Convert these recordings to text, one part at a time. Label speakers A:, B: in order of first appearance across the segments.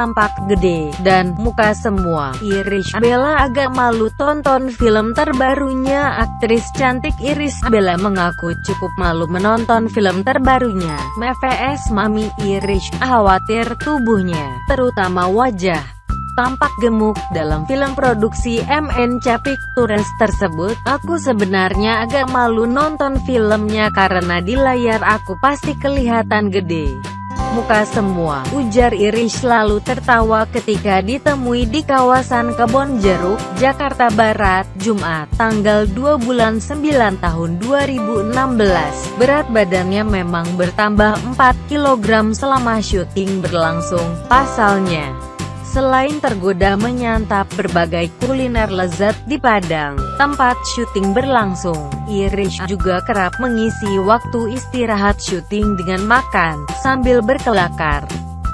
A: tampak gede, dan muka semua. Irish Bella agak malu tonton film terbarunya. Aktris cantik Iris Bella mengaku cukup malu menonton film terbarunya. MVS Mami Irish khawatir tubuhnya, terutama wajah tampak gemuk dalam film produksi MN Capik Tures tersebut. Aku sebenarnya agak malu nonton filmnya karena di layar aku pasti kelihatan gede muka semua, ujar Irish lalu tertawa ketika ditemui di kawasan Kebon Jeruk, Jakarta Barat, Jumat, tanggal 2 bulan 9 tahun 2016. Berat badannya memang bertambah 4 kg selama syuting berlangsung, pasalnya. Selain tergoda menyantap berbagai kuliner lezat di Padang, tempat syuting berlangsung, Irish juga kerap mengisi waktu istirahat syuting dengan makan, sambil berkelakar.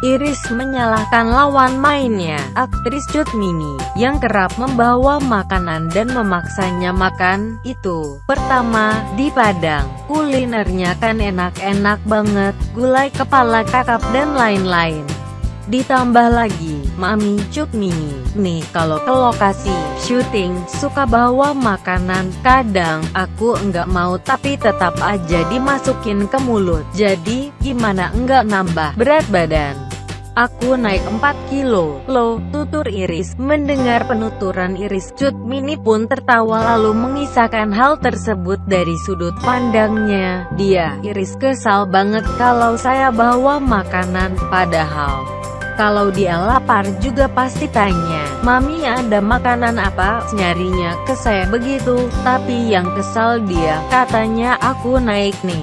A: Iris menyalahkan lawan mainnya, aktris Cut Mini, yang kerap membawa makanan dan memaksanya makan, itu. Pertama, di Padang, kulinernya kan enak-enak banget, gulai kepala kakap dan lain-lain. Ditambah lagi, Mami Cuk Mini, nih kalau ke lokasi syuting, suka bawa makanan, kadang aku enggak mau tapi tetap aja dimasukin ke mulut, jadi gimana enggak nambah berat badan. Aku naik 4 kilo, lo, tutur Iris. Mendengar penuturan Iris, Cut Mini pun tertawa lalu mengisahkan hal tersebut dari sudut pandangnya. Dia, Iris kesal banget kalau saya bawa makanan, padahal kalau dia lapar juga pasti tanya, Mami ada makanan apa? Nyarinya ke saya begitu, tapi yang kesal dia, katanya aku naik nih.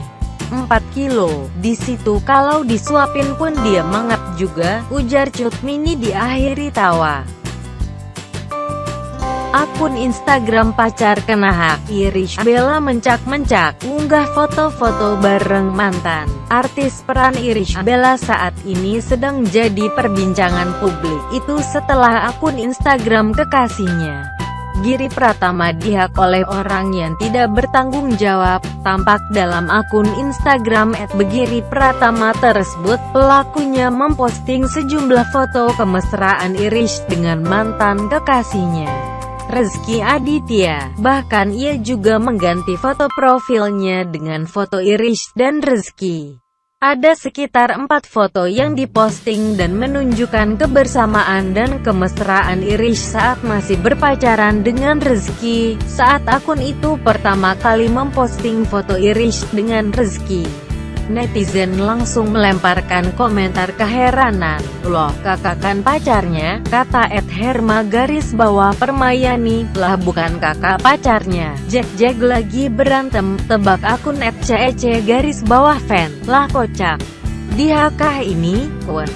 A: 4 kilo. Di situ kalau disuapin pun dia mangap juga, ujar Cut Mini diakhiri tawa. Akun Instagram pacar kena hak, Irish Bella mencak-mencak, unggah foto-foto bareng mantan. Artis peran Irish Bella saat ini sedang jadi perbincangan publik, itu setelah akun Instagram kekasihnya. Giri Pratama dihak oleh orang yang tidak bertanggung jawab, tampak dalam akun Instagram @begiri Pratama tersebut, pelakunya memposting sejumlah foto kemesraan Irish dengan mantan kekasihnya. Rezki Aditya. Bahkan ia juga mengganti foto profilnya dengan foto Irish dan Rezki. Ada sekitar empat foto yang diposting dan menunjukkan kebersamaan dan kemesraan Irish saat masih berpacaran dengan Rezki, saat akun itu pertama kali memposting foto Irish dengan Rezki. Netizen langsung melemparkan komentar keheranan. Loh, kakak kan pacarnya? Kata Ed Herma garis bawah Permayani, lah bukan kakak pacarnya. Jack-Jack lagi berantem, tebak akun Ed CEC garis bawah fan, lah kocak. Di HK ini,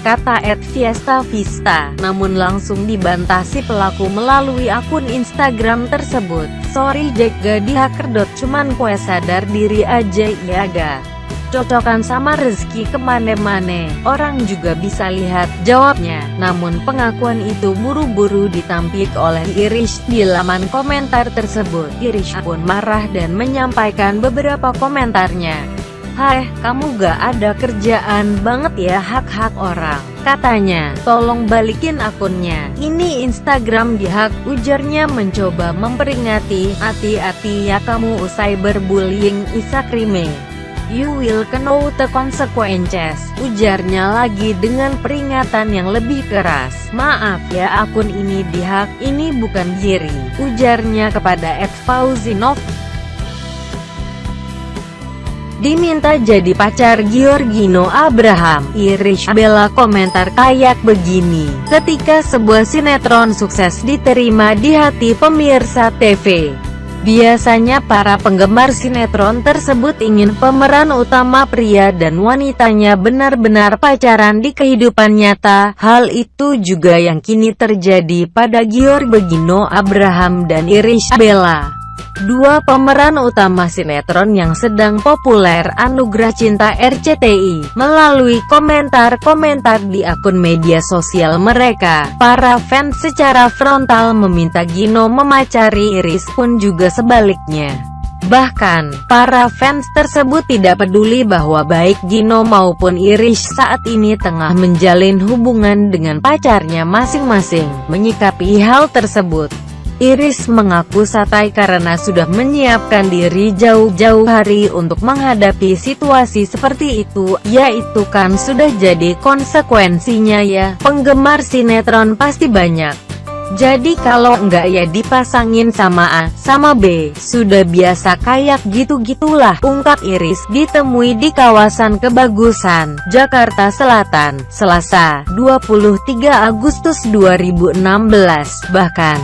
A: kata Ed Fiesta Vista, namun langsung dibantah si pelaku melalui akun Instagram tersebut. Sorry Jack gak di hacker. Cuman kue sadar diri aja iya gak cocokan sama rezeki ke mana-mana, orang juga bisa lihat, jawabnya. Namun pengakuan itu buru-buru ditampik oleh Irish di laman komentar tersebut. Irish pun marah dan menyampaikan beberapa komentarnya. Hai, kamu gak ada kerjaan banget ya hak-hak orang. Katanya, tolong balikin akunnya. Ini Instagram dihak, ujarnya mencoba memperingati. Hati-hati ya kamu usai berbullying Isakrime. You will know the consequences, ujarnya lagi dengan peringatan yang lebih keras. Maaf ya akun ini dihak, ini bukan Giri, ujarnya kepada Ed Fauzinov. Diminta jadi pacar Giorgino Abraham, Irish Bella komentar kayak begini, ketika sebuah sinetron sukses diterima di hati pemirsa TV. Biasanya para penggemar sinetron tersebut ingin pemeran utama pria dan wanitanya benar-benar pacaran di kehidupan nyata. Hal itu juga yang kini terjadi pada Gior Begino Abraham dan Irish Bella. Dua pemeran utama sinetron yang sedang populer Anugerah Cinta RCTI, melalui komentar-komentar di akun media sosial mereka, para fans secara frontal meminta Gino memacari Iris pun juga sebaliknya. Bahkan, para fans tersebut tidak peduli bahwa baik Gino maupun Irish saat ini tengah menjalin hubungan dengan pacarnya masing-masing. Menyikapi hal tersebut, Iris mengaku santai karena sudah menyiapkan diri jauh-jauh hari untuk menghadapi situasi seperti itu, yaitu kan sudah jadi konsekuensinya ya, penggemar sinetron pasti banyak. Jadi kalau enggak ya dipasangin sama A, sama B, sudah biasa kayak gitu-gitulah, ungkap Iris, ditemui di kawasan Kebagusan, Jakarta Selatan, Selasa, 23 Agustus 2016, bahkan,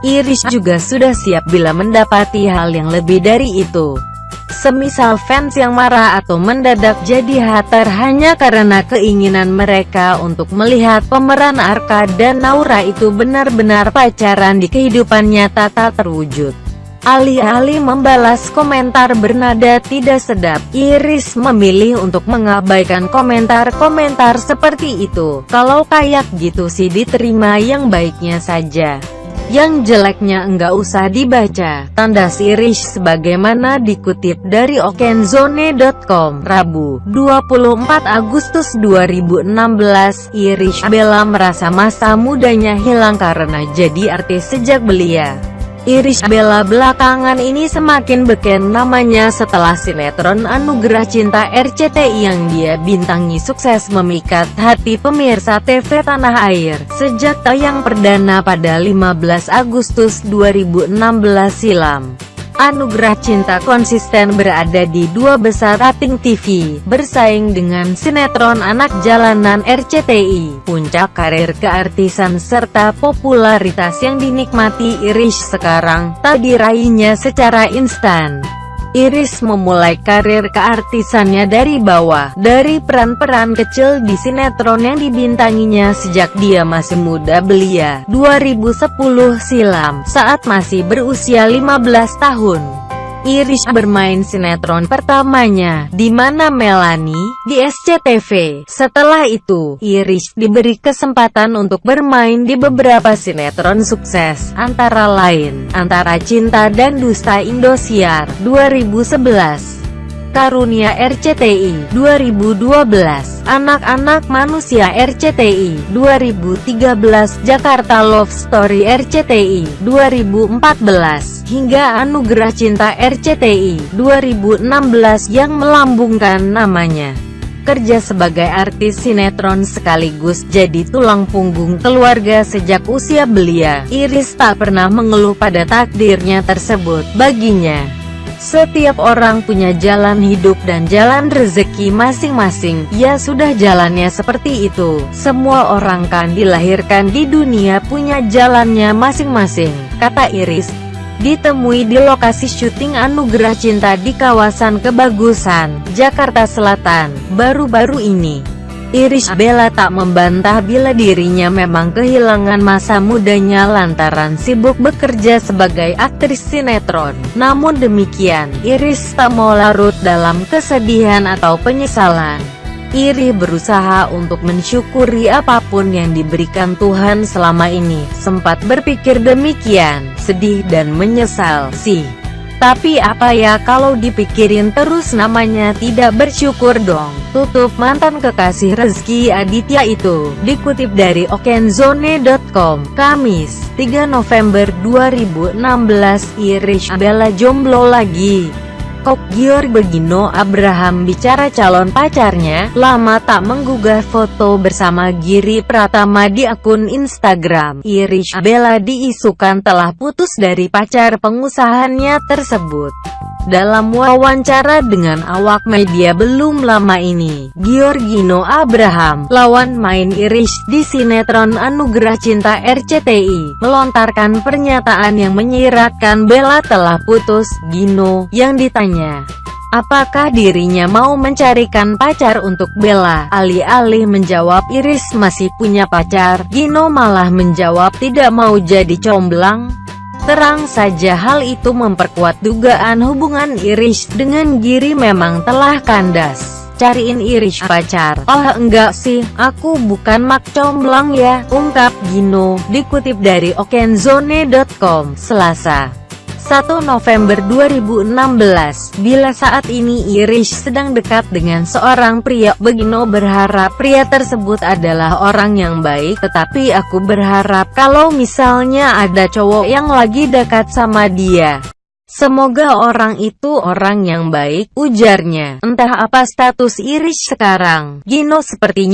A: Iris juga sudah siap bila mendapati hal yang lebih dari itu. Semisal fans yang marah atau mendadak jadi hater hanya karena keinginan mereka untuk melihat pemeran Arka dan Naura itu benar-benar pacaran di kehidupan nyata tak terwujud. Alih-alih membalas komentar bernada tidak sedap, Iris memilih untuk mengabaikan komentar-komentar seperti itu. Kalau kayak gitu sih diterima yang baiknya saja. Yang jeleknya enggak usah dibaca, tanda sirish sebagaimana dikutip dari okenzone.com, Rabu, 24 Agustus 2016, Irish Bella merasa masa mudanya hilang karena jadi artis sejak belia. Irish Bella belakangan ini semakin beken namanya setelah sinetron Anugerah Cinta RCTI yang dia bintangi sukses memikat hati pemirsa TV tanah air. Sejak tayang perdana pada 15 Agustus 2016 silam. Anugerah Cinta konsisten berada di dua besar rating TV, bersaing dengan sinetron anak jalanan RCTI, puncak karir keartisan serta popularitas yang dinikmati Irish sekarang, tak diraihnya secara instan. Iris memulai karir keartisannya dari bawah, dari peran-peran kecil di sinetron yang dibintanginya sejak dia masih muda belia, 2010 silam, saat masih berusia 15 tahun. Irish bermain sinetron pertamanya, di mana Melanie, di SCTV. Setelah itu, Irish diberi kesempatan untuk bermain di beberapa sinetron sukses, antara lain, Antara Cinta dan Dusta Indosiar, 2011. Karunia RCTI 2012 Anak-anak Manusia RCTI 2013 Jakarta Love Story RCTI 2014 hingga Anugerah Cinta RCTI 2016 yang melambungkan namanya kerja sebagai artis sinetron sekaligus jadi tulang punggung keluarga sejak usia belia. Iris tak pernah mengeluh pada takdirnya tersebut. Baginya, setiap orang punya jalan hidup dan jalan rezeki masing-masing, ya sudah jalannya seperti itu. Semua orang kan dilahirkan di dunia punya jalannya masing-masing, kata Iris. Ditemui di lokasi syuting Anugerah Cinta di kawasan Kebagusan, Jakarta Selatan, baru-baru ini. Irish Bella tak membantah bila dirinya memang kehilangan masa mudanya lantaran sibuk bekerja sebagai aktris sinetron. Namun demikian, Iris tak mau larut dalam kesedihan atau penyesalan. Iri berusaha untuk mensyukuri apa pun yang diberikan Tuhan selama ini. Sempat berpikir demikian, sedih dan menyesal sih. Tapi apa ya kalau dipikirin terus namanya tidak bersyukur dong. Tutup mantan kekasih Rezeki Aditya itu. Dikutip dari okenzone.com, Kamis, 3 November 2016, Irish Bella jomblo lagi. Kok Gior Begino Abraham bicara calon pacarnya, lama tak menggugah foto bersama Giri Pratama di akun Instagram. Irish Bella diisukan telah putus dari pacar pengusahannya tersebut. Dalam wawancara dengan awak media belum lama ini, Giorgino Abraham, lawan main Irish di sinetron Anugerah Cinta RCTI, melontarkan pernyataan yang menyiratkan Bella telah putus. Gino, yang ditanya, apakah dirinya mau mencarikan pacar untuk Bella, alih-alih menjawab Iris masih punya pacar, Gino malah menjawab tidak mau jadi comblang. Terang saja hal itu memperkuat dugaan hubungan Irish dengan Giri memang telah kandas. Cariin Irish pacar. Oh enggak sih, aku bukan mak comblang ya, ungkap Gino, dikutip dari okenzone.com, Selasa. 1 November 2016, bila saat ini Irish sedang dekat dengan seorang pria, Begino berharap pria tersebut adalah orang yang baik, tetapi aku berharap kalau misalnya ada cowok yang lagi dekat sama dia. Semoga orang itu orang yang baik, ujarnya. Entah apa status Irish sekarang, Gino sepertinya